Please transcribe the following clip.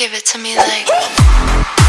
Give it to me like.